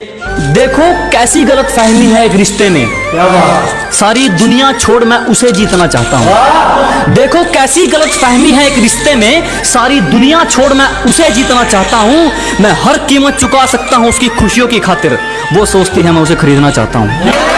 देखो कैसी गलत फहमी है एक रिश्ते में सारी दुनिया छोड़ मैं उसे जीतना चाहता हूँ। देखो कैसी गलत फहमी है एक रिश्ते में सारी दुनिया छोड़ मैं उसे जीतना चाहता हूँ। मैं हर कीमत चुका सकता हूँ उसकी खुशियों की खातिर। वो सोचती है मैं उसे खरीदना चाहता हूँ।